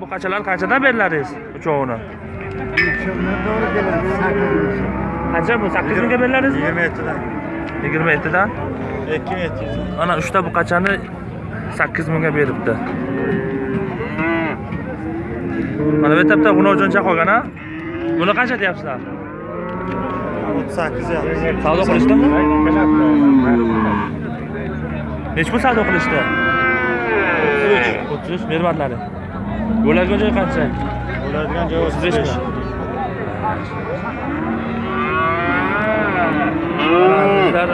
buqachalar qanchadan beriladingiz uchovini? Qancha bu sakkiz mingga beriladingizmi yigirma yettidan. Yigirma yettidan? Ikki ming yetti yuz mana uchta buqachani sakkiz mingga beribdi. Mana bu yerda bitta g'unovjoncha qolgan a buni qancha deyapsizlar? O'ttiz sakkiz savdo qilishdimi nechi pul savdo qilishdi. O'ttiz uch. O'ttiz uch bermadilar bo'ladigan joy qancha? Bo'ladigan joy o'ttiz besh Bizlar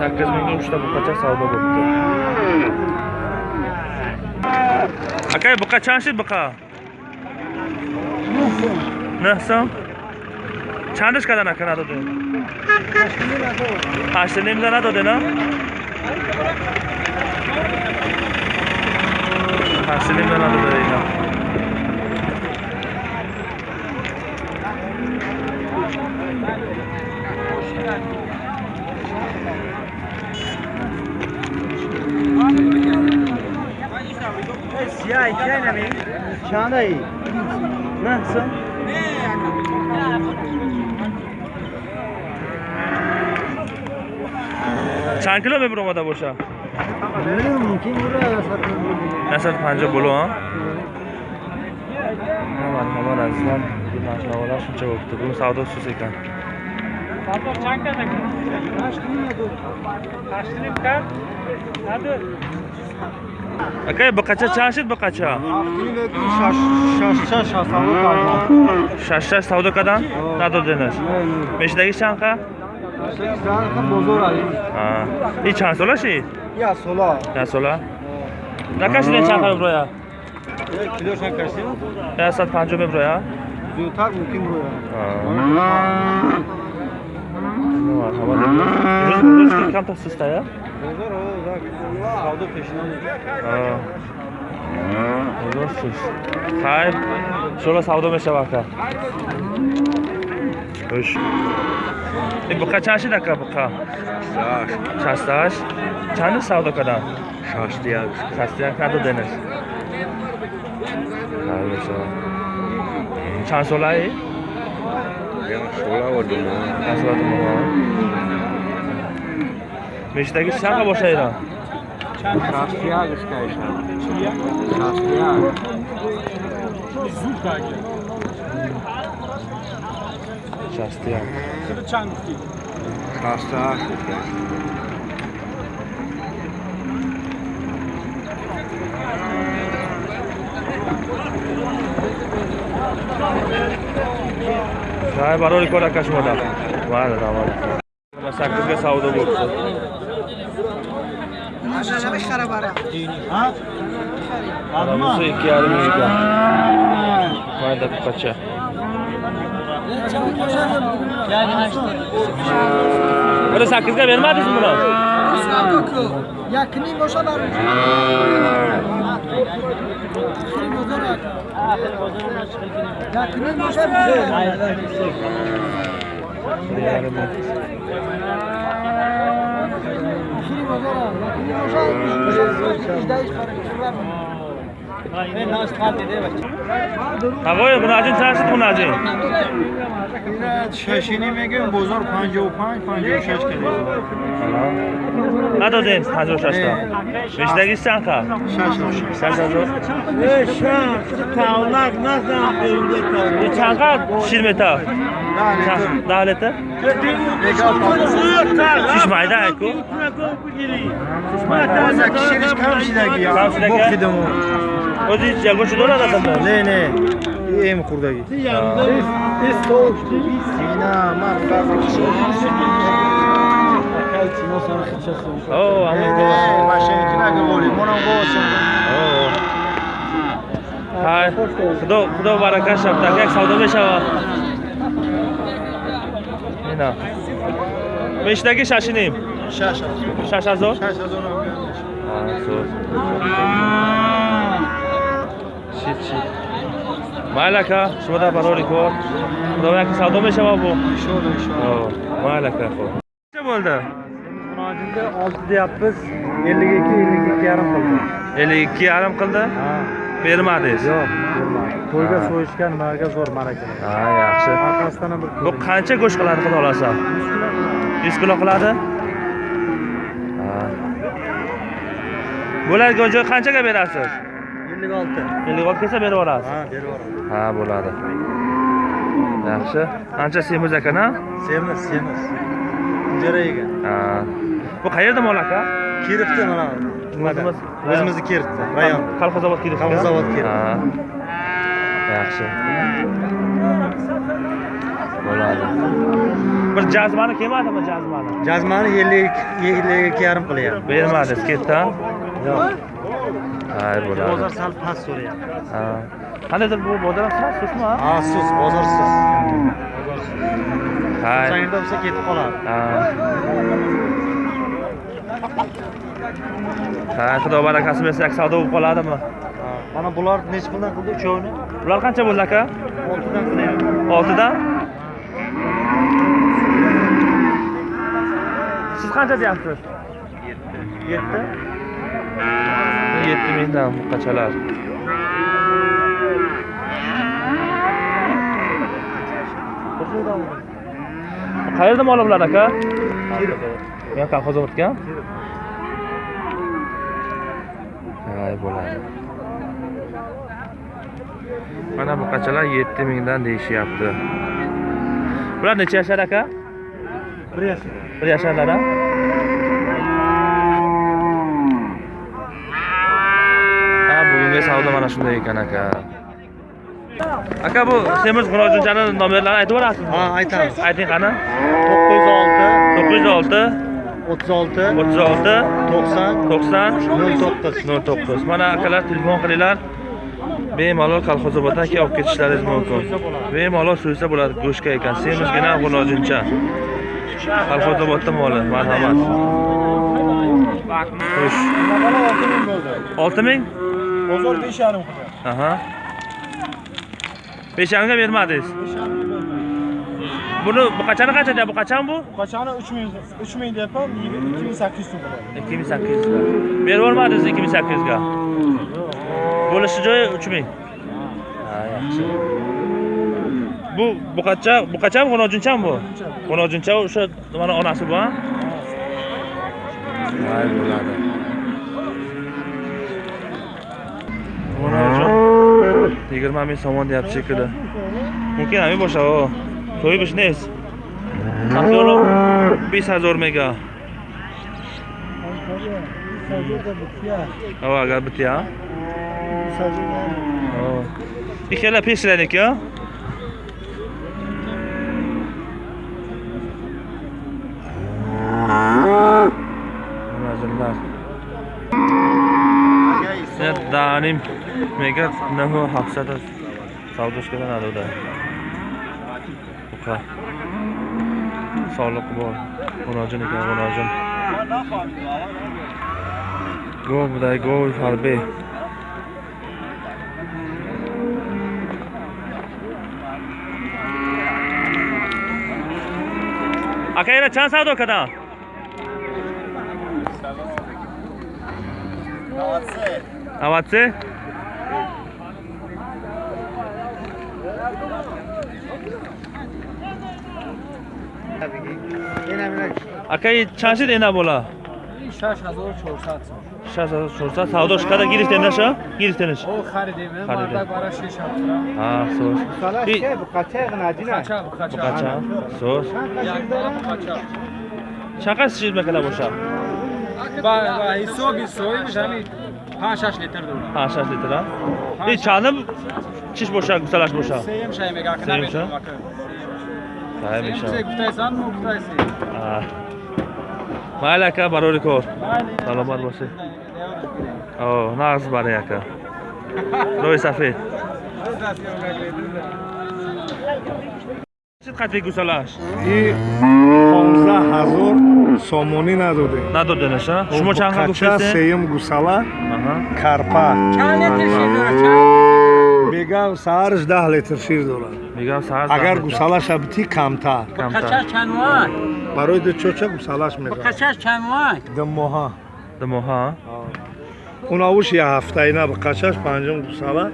sakkiz mingga uchta buqacha savdo bo'libdi. Aka buqa chanshi buqa. Neh so'm chandishkadan aka nadode Hashtilim za nadode no Hashtilim za nadode Tahsili ben alıp vereceğim. Ya içeyne mi? Şahane iyi. Nasıl? Çankırı mı burada boşa? 150 боло а марҳабат азизам махлавалар шунча гуфта бу савдо сус экан савдо чанд карда ташриф кард надур акай ба қача чашид ба қача шаш шаш савдо кардан надоденаш мешидаги чанд қа и чанд сола ши як сола як сола накашидан чанд хаб роя килош накашид ясад панҷоҳ меброя зудтар мумкин роя рӯз камтар сустая ҳозир суст хайр иншоалла савдо мешавад кард Sho'la savdo mesha aka. Xo'sh. E buqa chanshid aka buqa. Chastash. Chani savdo kadan? شاشتیا Chastiya kado deniz. Xayr bo'lsa. Chan so'lay? سولا و دو Chan so'ladi Beshdagi Зуркаги. Сейчас ты. Крычанки. Краса. Hay barol ko'ra kashmada. Vale, davol. Mana 8 ga savdo bo'libdi. Mana shunday xarabara. Ha? Mana bu 2.5 ga. Var da birkaça. Böyle sakızga vermediniz mi buna? Yakını boşa vermiş. Yakını boşa vermiş. Yarım. Yakını boşa vermiş. Yakını boşa vermiş. тавое мунаҷин чанд шуд мунаҷин шашинӣ мегӯем бозор панҷоҳу панҷ панҷоҳу шаш кардем надодем панҷоҳу шашта бештагӣ чанд кард шаш ҳазор тавлак назан чанд кард шир метав давлета чишмайда айку. Ози ягошу дорад асанда не не. Эм хурдаги машинки наговори монам госим худо барака шабтак як савдо мешавад. Hay, xudo xudo baraka shapta aka savdo beshava. Mana. Beshdagi shashinim. شش Shash hazor. شش هزار Ha, zo'r. Shit, shit. Mayli aka, shunda barori ko'r. Xudo aka savdo beshava bu. شد Oh, mayli aka. xo'p. Necha bo'ldi? Murojaatda 6 deyapmiz 52 52 yarim qildi 52 yarim qildi. ha Bermadingiz. yo'q bermadi to'yga Ha. so'yishga nimaga zo'r ma'rakalar ha yaxshi. Orqasidan bir bu qancha go'sht qiladi xudo xohlasa? Yuz kilo qiladi? Ha. Bular go'ja qanchaga berasiz? Ellik olti. Ellik olti kelsa berib yuborasiz ha berib yuboraman ha bo'ladi. Yaxshi. Ancha semiz ekan a semiz semiz. Ijara ekan ha. Bu qayerda mol aka? Kiribdi mana. Nimada O'zimiz- o'zimizni kiribdi rayon. Kolxozobod kirib Kolxozobod Kirov. Yaxshi. Bo'ladi. Bir jazmani kelmadimi jazmani? Jazmani ellik ellik ikki yarim qilyapti. Bermadingiz ketdi a? yo'q. Hay bo'ladi. Bozor sal past so'rayapti. Ha. Qandaydir bu bozor ham sal susmi a? ha sus bozorsiz hay o'shanga bo'lsa ketib qoladi. Ha. Ha xudo barakasi bersa savdo bo'lib qoladimi Ha, mana bular necha puldan qildi uchovini? Bular qancha bo'ldi aka? Oltidan qilyapti oltidan siz qancha deyapsiz? Yetti. Yetti. Mingdan buqachalar qayerda mol bular aka? Yo kolxozobodga hay bo'ladi mana buqachalar yetti mingdan deyishyapti. Bular necha yashar aka? Bir yashar. Bir yasharlar a ha bugungi savdo mana shunday ekan aka. Aka bu semiz xunojonchani nomerlarini aytib yuborasizmi ha aytamiz ayting qani? To'qqiz yuz olti. To'qqiz yuz olti. O'ttiz olti. O'ttiz olti. To'qson. To'qson. Nol to'qqiz. Nol to'qqiz. Mana akalar telefon qilinglar bemalol kolxozoboddan keyin olib ketishlaringiz mumkin. Bemalol so'ysa bo'ladi go'shtga ekan. Semizgina g'unojuncha kolxozobodda moli marhamat. Xo'sh. Olti ming? Bozor besh yarim aha. Besh yarimga bermadingiz? Buni buqachani qancha deyapti buqachami bu? Qachoni uch ming uch ming deyapman ikki ming sakkiz yuz so'm ikki ming sakkiz yuzga berib yubormadingiz ikki ming sakkiz yuzga bo'lishi joyi 3000. Ha, yaxshi. Bu bu buqacha, buqacha 16-chami bu? 16-cha o'sha mana onasi bu, bo'ladi. yigirma ming somon deyapti shekilli mumkin ham boshqa to'y biznes bis hazor mega. Hava gel bitiyor. او اگر بتیا او این خیلی پیش رنه که Nazırlar. Ya danim mega nahu hafsada savdoshkadan aluda. Uqa. Sog'liq bor. Xonojin ekan, xonojin. Go buday go harbiy. ака ира чанд савдо кардам навадсе акаи чанд шид ина бола? Шаш ҳазору чорсад сом. 600 савдош карда гирифтем наша? Гирифтенаш о харидем марда бара 6 а сос салаш кеб качаг надина качаг сос чақас чиз мекала боша? Ба ба ҳисоб ҳисоби мешами 5-6 литр дур 5-6 литр а? И чандам чиш боша гусалаш боша? Сеем шай мега кана меша сеем меша гуфтайсан мо гуфтайси майли ака барори кор. Саломат бошед. О, нағз бара яка. Рой сафед. Чӣ қатве гусалаш? И 15000 сомонӣ надоде. Надоденаш, а? Шумо чанд ха гуфтед? Кача сеюм гусала, карпа. Чанд литр шир дорад? Мегам саҳараш 10 литр шир дорад. Мегам саҳар. Агар гусалаша бити камтар. Качаш чанд вай? Барои дучоча гусалаш мегам. Качаш чанд вай? Ду моҳа ду моҳа? Он авуш я ҳафтаина ба қачаш панҷум гусала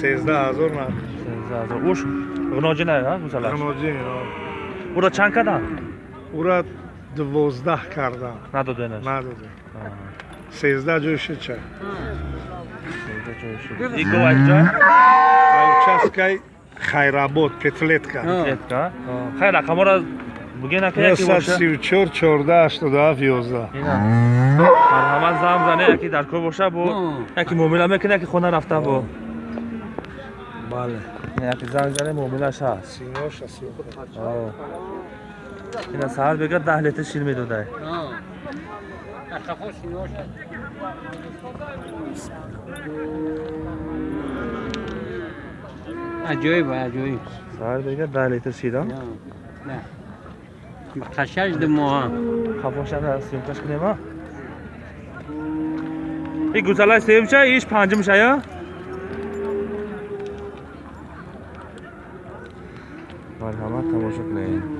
сездаҳ ҳазор на. Уш ғиноҷина гусала ғиноҷин ура чанд кардам ура дувоздаҳ кардам надоденаш. Надоден. Сездаҳ ҷои шича участкаи хайрабод петлетка. Хайрақамора Xayr, raqamora bugun aka yaki نوصد boshqa. سی و چور چورده هشتاد و هفت یازده اینا. مرحمت زم زنه یکی در کار باشه بو یکی مومیلا میکنه یکی خونه رفته بو بله یکی زنگ زنه مومیلاش هست سیناش هست آه. اینا سهر بگه ده لیتر شیر میدوده Ajoyib, ajoyib. سهر بگه ده لیتر شیر ها نه. қашаш димоа хафошада семкаш кунема и гусалай семша иш панҷимшая